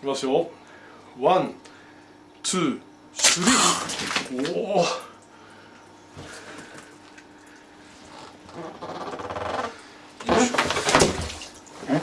きますよワンツースリー。おお